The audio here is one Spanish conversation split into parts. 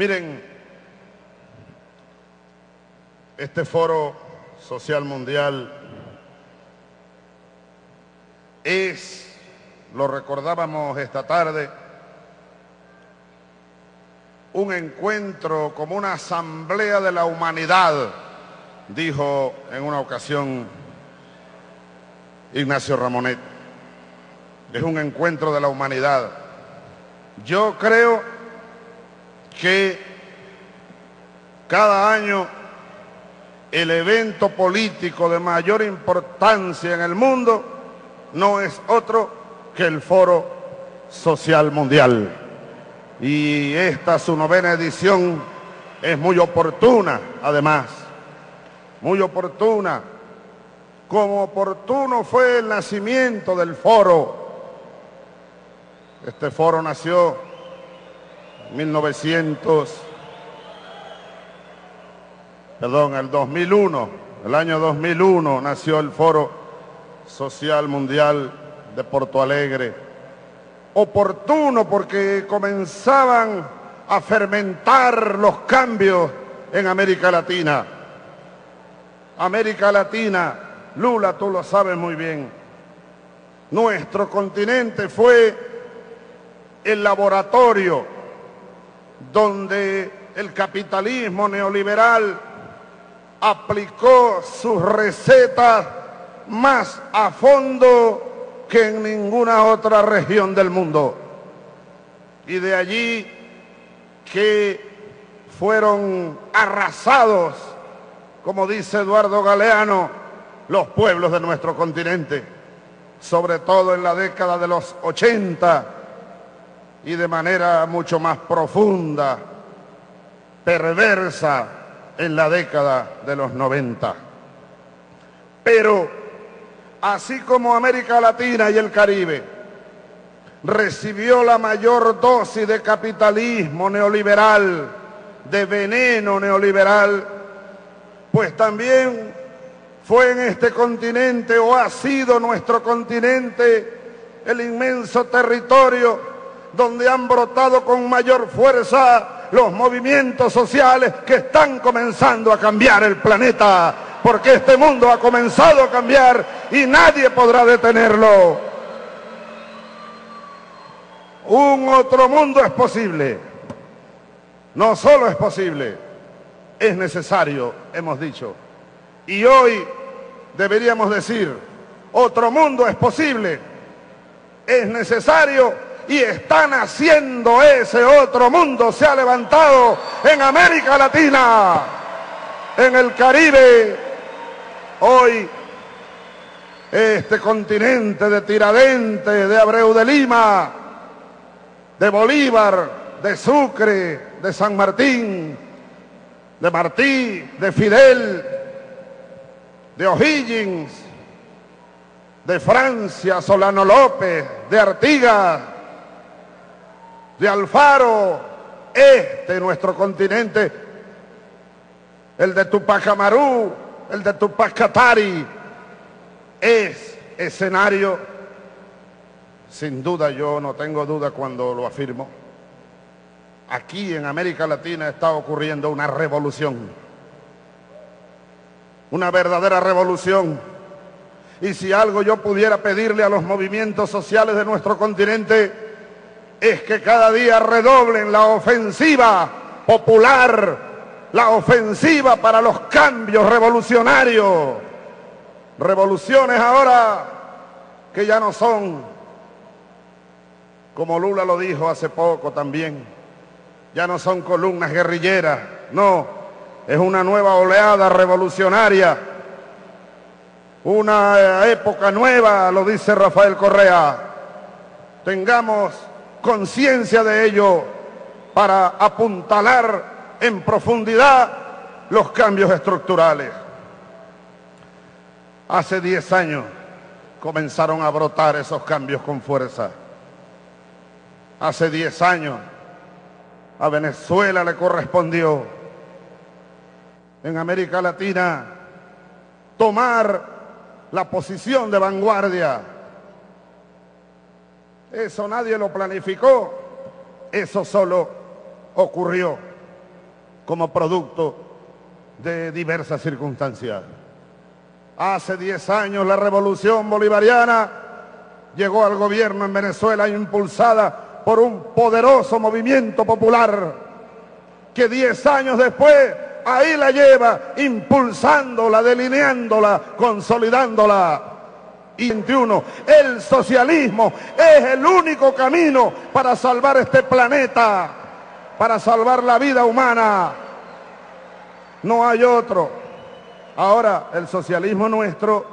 Miren, este foro social mundial es, lo recordábamos esta tarde, un encuentro como una asamblea de la humanidad, dijo en una ocasión Ignacio Ramonet. Es un encuentro de la humanidad. Yo creo que cada año el evento político de mayor importancia en el mundo no es otro que el Foro Social Mundial. Y esta, su novena edición, es muy oportuna, además, muy oportuna, como oportuno fue el nacimiento del foro. Este foro nació 1900, perdón, el 2001, el año 2001 nació el Foro Social Mundial de Porto Alegre. Oportuno porque comenzaban a fermentar los cambios en América Latina. América Latina, Lula, tú lo sabes muy bien, nuestro continente fue el laboratorio donde el capitalismo neoliberal aplicó sus recetas más a fondo que en ninguna otra región del mundo. Y de allí que fueron arrasados, como dice Eduardo Galeano, los pueblos de nuestro continente, sobre todo en la década de los 80 y de manera mucho más profunda, perversa, en la década de los 90. Pero así como América Latina y el Caribe recibió la mayor dosis de capitalismo neoliberal, de veneno neoliberal, pues también fue en este continente o ha sido nuestro continente el inmenso territorio donde han brotado con mayor fuerza los movimientos sociales que están comenzando a cambiar el planeta, porque este mundo ha comenzado a cambiar y nadie podrá detenerlo. Un otro mundo es posible. No solo es posible, es necesario, hemos dicho. Y hoy deberíamos decir, otro mundo es posible, es necesario y están haciendo ese otro mundo. Se ha levantado en América Latina, en el Caribe. Hoy este continente de Tiradentes, de Abreu de Lima, de Bolívar, de Sucre, de San Martín, de Martí, de Fidel, de O'Higgins, de Francia, Solano López, de Artigas, de Alfaro, este nuestro continente, el de Tupac Amaru, el de Tupac Katari, es escenario, sin duda yo no tengo duda cuando lo afirmo, aquí en América Latina está ocurriendo una revolución, una verdadera revolución. Y si algo yo pudiera pedirle a los movimientos sociales de nuestro continente, es que cada día redoblen la ofensiva popular, la ofensiva para los cambios revolucionarios. Revoluciones ahora que ya no son, como Lula lo dijo hace poco también, ya no son columnas guerrilleras, no, es una nueva oleada revolucionaria, una época nueva, lo dice Rafael Correa. Tengamos conciencia de ello para apuntalar en profundidad los cambios estructurales. Hace 10 años comenzaron a brotar esos cambios con fuerza. Hace 10 años a Venezuela le correspondió en América Latina tomar la posición de vanguardia. Eso nadie lo planificó, eso solo ocurrió. como producto de diversas circunstancias. Hace 10 años la revolución bolivariana llegó al gobierno en Venezuela impulsada por un poderoso movimiento popular que 10 años después ahí la lleva impulsándola, delineándola, consolidándola. Y 21, el socialismo es el único camino para salvar este planeta, para salvar la vida humana. No hay otro. Ahora, el socialismo nuestro,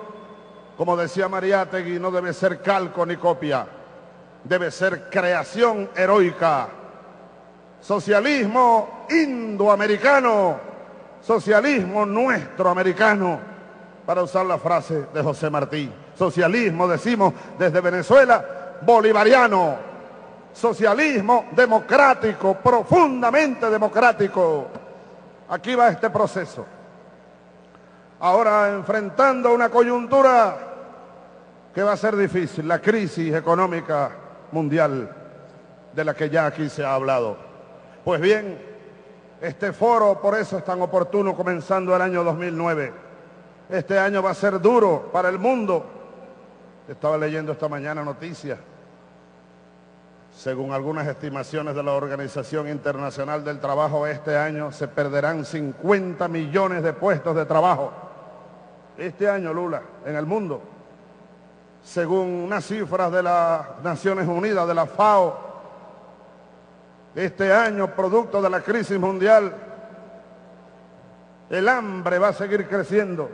como decía Mariátegui, no debe ser calco ni copia, debe ser creación heroica. Socialismo indoamericano, socialismo nuestro americano, para usar la frase de José Martí. Socialismo, decimos desde Venezuela, bolivariano. Socialismo democrático, profundamente democrático. Aquí va este proceso ahora enfrentando una coyuntura que va a ser difícil, la crisis económica mundial de la que ya aquí se ha hablado. Pues bien, este foro por eso es tan oportuno comenzando el año 2009. Este año va a ser duro para el mundo. Estaba leyendo esta mañana noticias. Según algunas estimaciones de la Organización Internacional del Trabajo, este año se perderán 50 millones de puestos de trabajo este año, Lula, en el mundo, según unas cifras de las Naciones Unidas, de la FAO, este año, producto de la crisis mundial, el hambre va a seguir creciendo.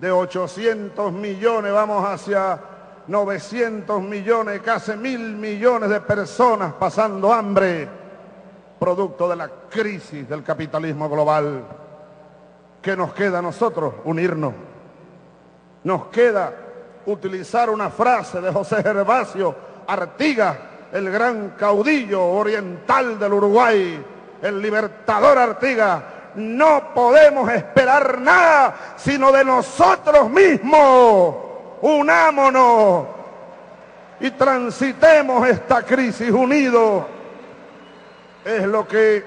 De 800 millones vamos hacia 900 millones, casi mil millones de personas pasando hambre, producto de la crisis del capitalismo global. ¿Qué nos queda a nosotros? Unirnos. Nos queda utilizar una frase de José Gervasio Artigas, el gran caudillo oriental del Uruguay, el libertador Artigas. No podemos esperar nada sino de nosotros mismos. Unámonos y transitemos esta crisis unidos. Es lo que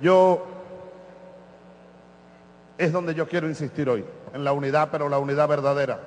yo es donde yo quiero insistir hoy, en la unidad, pero la unidad verdadera.